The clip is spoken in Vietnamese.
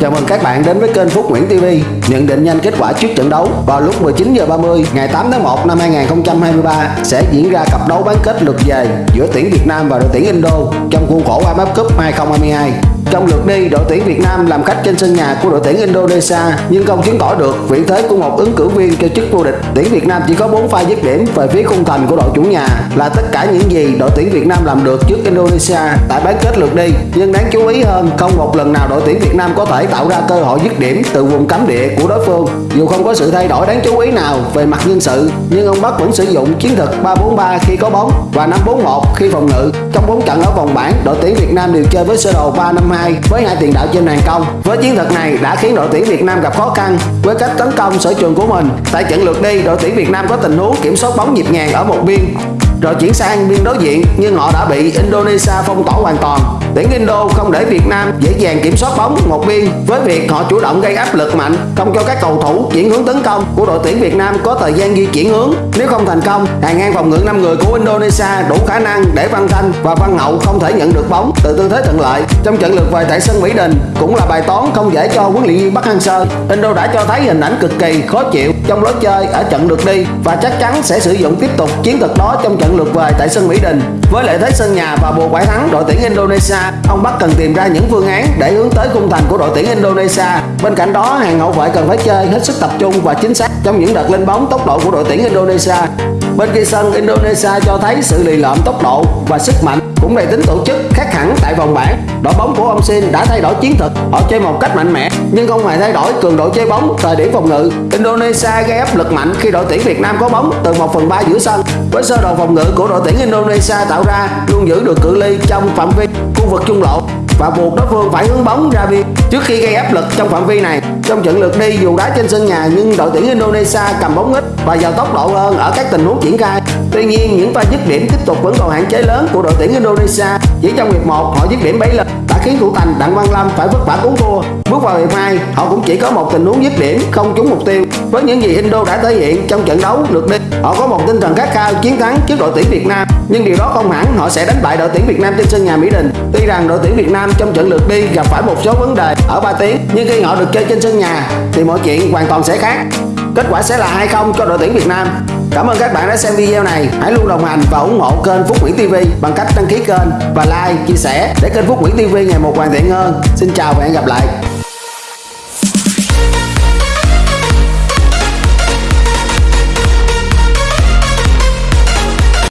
Chào mừng các bạn đến với kênh Phúc Nguyễn TV. Nhận định nhanh kết quả trước trận đấu vào lúc 19h30 ngày 8 tháng 1 năm 2023 sẽ diễn ra cặp đấu bán kết lượt về giữa tuyển Việt Nam và đội tuyển Indo trong khuôn khổ AFF Cup 2022. Trong lượt đi, đội tuyển Việt Nam làm khách trên sân nhà của đội tuyển Indonesia nhưng không chứng tỏ được vị thế của một ứng cử viên cho chức vô địch. Tuyển Việt Nam chỉ có 4 pha dứt điểm về phía khung thành của đội chủ nhà là tất cả những gì đội tuyển Việt Nam làm được trước Indonesia tại bán kết lượt đi. Nhưng đáng chú ý hơn, không một lần nào đội tuyển Việt Nam có thể tạo ra cơ hội dứt điểm từ vùng cấm địa của đối phương. Dù không có sự thay đổi đáng chú ý nào về mặt nhân sự, nhưng ông Bắc vẫn sử dụng chiến thuật 3-4-3 khi có bóng và 5-4-1 khi phòng ngự. Trong 4 trận ở vòng bảng, đội tuyển Việt Nam đều chơi với sơ đồ 3-5-2 với hai tiền đạo trên hàng công. Với chiến thuật này đã khiến đội tuyển Việt Nam gặp khó khăn với cách tấn công sở trường của mình. Tại trận lượt đi, đội tuyển Việt Nam có tình huống kiểm soát bóng nhịp nhàng ở một biên rồi chuyển sang biên đối diện nhưng họ đã bị Indonesia phong tỏa hoàn toàn. Tuyển Indo không để Việt Nam dễ dàng kiểm soát bóng một biên với việc họ chủ động gây áp lực mạnh, không cho các cầu thủ chuyển hướng tấn công của đội tuyển Việt Nam có thời gian di chuyển hướng. Nếu không thành công, hàng ngang phòng ngự 5 người của Indonesia đủ khả năng để Văn Thanh và Văn Hậu không thể nhận được bóng từ tư thế thuận lợi. Trong trận lượt về tại sân Mỹ Đình cũng là bài toán không dễ cho huấn luyện viên Bắc Hang Sơ. Indo đã cho thấy hình ảnh cực kỳ khó chịu trong lối chơi ở trận lượt đi và chắc chắn sẽ sử dụng tiếp tục chiến thuật đó trong trận lượt về tại sân Mỹ Đình. Với lợi thế sân nhà và bùa phải thắng đội tuyển Indonesia, ông Bắc cần tìm ra những phương án để hướng tới khung thành của đội tuyển Indonesia. Bên cạnh đó, hàng hậu vệ cần phải chơi hết sức tập trung và chính xác trong những đợt lên bóng tốc độ của đội tuyển Indonesia. Bên kia sân, Indonesia cho thấy sự lì lợm tốc độ và sức mạnh cũng đầy tính tổ chức khác hẳn tại vòng bảng. Đội bóng của ông Sin đã thay đổi chiến thuật, họ chơi một cách mạnh mẽ nhưng không hề thay đổi cường độ chơi bóng thời điểm phòng ngự. Indonesia gây áp lực mạnh khi đội tuyển Việt Nam có bóng từ 1 phần 3 giữa sân. Với sơ đồ phòng ngự của đội tuyển Indonesia tạo ra luôn giữ được cự ly trong phạm vi khu vực trung lộ và buộc đối phương phải hướng bóng ra biên trước khi gây áp lực trong phạm vi này. Trong trận lượt đi dù đá trên sân nhà nhưng đội tuyển Indonesia cầm bóng ít và giàu tốc độ hơn ở các tình huống triển khai. Tuy nhiên những pha dứt điểm tiếp tục vẫn còn hạn chế lớn của đội tuyển Indonesia. Chỉ trong hiệp 1 họ dứt điểm 7 lần đã khiến thủ thành Đặng Văn Lâm phải vất vả cứu thua. Bước vào hiệp 2 họ cũng chỉ có một tình huống dứt điểm không trúng mục tiêu. Với những gì Indo đã thể hiện trong trận đấu lượt đi, họ có một tinh thần khát khao chiến thắng trước đội tuyển Việt Nam. Nhưng điều đó không hẳn họ sẽ đánh bại đội tuyển Việt Nam trên sân nhà Mỹ Đình. Tuy rằng đội tuyển Việt Nam trong trận lượt đi gặp phải một số vấn đề ở 3 tiếng, nhưng khi họ được chơi trên sân sân nhà thì mọi chuyện hoàn toàn sẽ khác. Kết quả sẽ là hay không cho đội tuyển Việt Nam. Cảm ơn các bạn đã xem video này. Hãy luôn đồng hành và ủng hộ kênh Phúc Nguyễn TV bằng cách đăng ký kênh và like, chia sẻ để kênh Phúc Nguyễn TV ngày một hoàn thiện hơn. Xin chào và hẹn gặp lại.